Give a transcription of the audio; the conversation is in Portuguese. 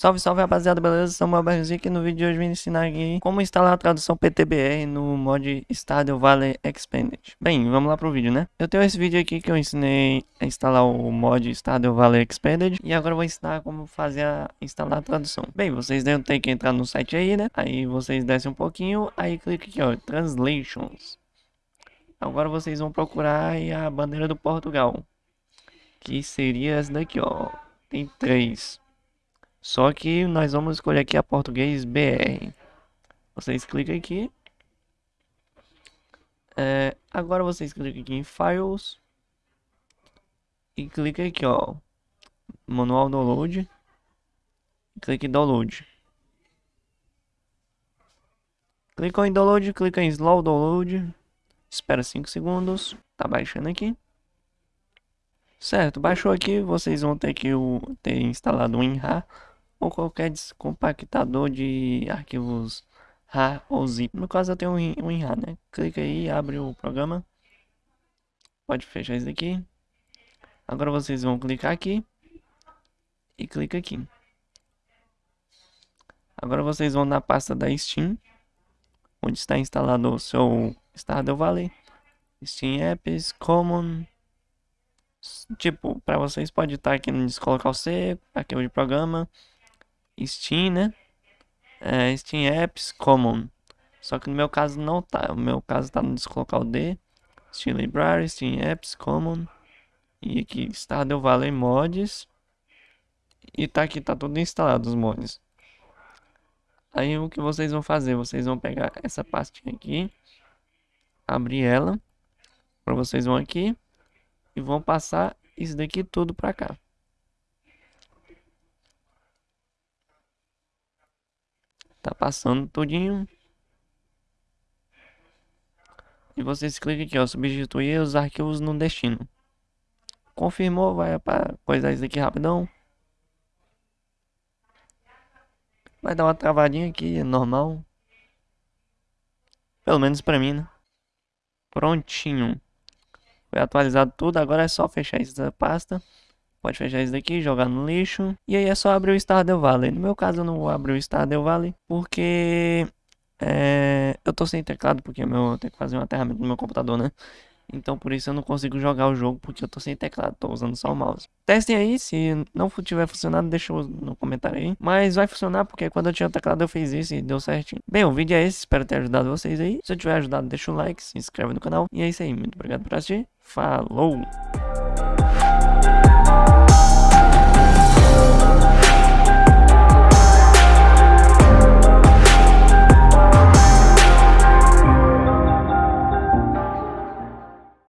Salve, salve rapaziada, beleza? Samuel Berzik e no vídeo de hoje vim ensinar aqui como instalar a tradução PTBR no mod Stardew Valley Expanded. Bem, vamos lá pro vídeo, né? Eu tenho esse vídeo aqui que eu ensinei a instalar o mod Stardew Valley Expanded e agora eu vou ensinar como fazer a instalar a tradução. Bem, vocês devem ter que entrar no site aí, né? Aí vocês descem um pouquinho, aí clica aqui, ó, Translations. Agora vocês vão procurar a bandeira do Portugal, que seria essa daqui, ó. Tem três. Só que nós vamos escolher aqui a português BR. Vocês clicam aqui. É, agora vocês clicam aqui em Files. E clica aqui, ó. Manual Download. Clique em Download. Clicou em Download, clica em Slow Download. Espera 5 segundos. Tá baixando aqui. Certo, baixou aqui, vocês vão ter que ter instalado o WinRAR ou qualquer descompactador de arquivos RAR ou zip. No caso eu tenho um WinRAR, né? Clica aí, abre o programa. Pode fechar isso aqui. Agora vocês vão clicar aqui e clica aqui. Agora vocês vão na pasta da Steam, onde está instalado o seu Stardew Valley, Steam Apps, Common, tipo, para vocês pode estar aqui no colocar o C, arquivo de programa, Steam, né? É, Steam Apps Common. Só que no meu caso não tá. O meu caso tá no descolocar o D. Steam Library, Steam Apps Common. E aqui Stardew Valley Mods. E tá aqui, tá tudo instalado os mods. Aí o que vocês vão fazer? Vocês vão pegar essa pastinha aqui. Abrir ela. Para vocês vão aqui. E vão passar isso daqui tudo para cá. Passando tudinho. E vocês clicam aqui, ó, substituir os arquivos no destino. Confirmou, vai para coisar isso aqui rapidão. Vai dar uma travadinha aqui, é normal. Pelo menos pra mim, né? Prontinho. Foi atualizado tudo, agora é só fechar essa pasta. Pode fechar isso daqui, jogar no lixo. E aí é só abrir o Stardew Valley. No meu caso eu não vou abrir o Stardew Valley porque é, eu tô sem teclado porque meu, eu tenho que fazer um aterramento no meu computador, né? Então por isso eu não consigo jogar o jogo porque eu tô sem teclado, tô usando só o mouse. Testem aí, se não tiver funcionado, deixa no comentário aí. Mas vai funcionar porque quando eu tinha teclado eu fiz isso e deu certinho. Bem, o vídeo é esse, espero ter ajudado vocês aí. Se eu tiver ajudado, deixa o like, se inscreve no canal. E é isso aí, muito obrigado por assistir. Falou!